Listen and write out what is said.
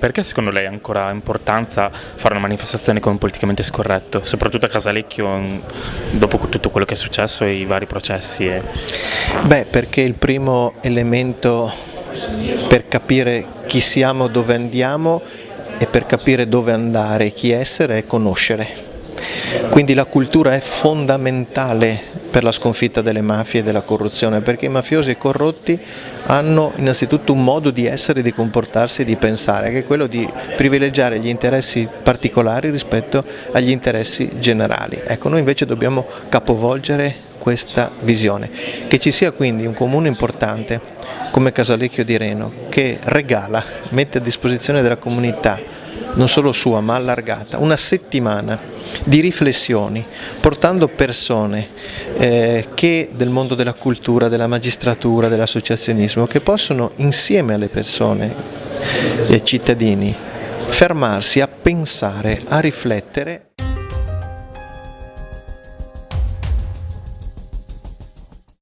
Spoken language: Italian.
perché secondo lei ha ancora importanza fare una manifestazione come politicamente scorretto, soprattutto a Casalecchio dopo tutto quello che è successo e i vari processi? E... Beh, perché il primo elemento per capire chi siamo, dove andiamo e per capire dove andare chi essere è conoscere. Quindi la cultura è fondamentale per la sconfitta delle mafie e della corruzione, perché i mafiosi e i corrotti hanno innanzitutto un modo di essere, di comportarsi e di pensare, che è quello di privilegiare gli interessi particolari rispetto agli interessi generali. Ecco, noi invece dobbiamo capovolgere questa visione, che ci sia quindi un comune importante come Casalecchio di Reno che regala, mette a disposizione della comunità non solo sua ma allargata, una settimana di riflessioni, portando persone eh, che del mondo della cultura, della magistratura, dell'associazionismo, che possono insieme alle persone e ai cittadini fermarsi a pensare, a riflettere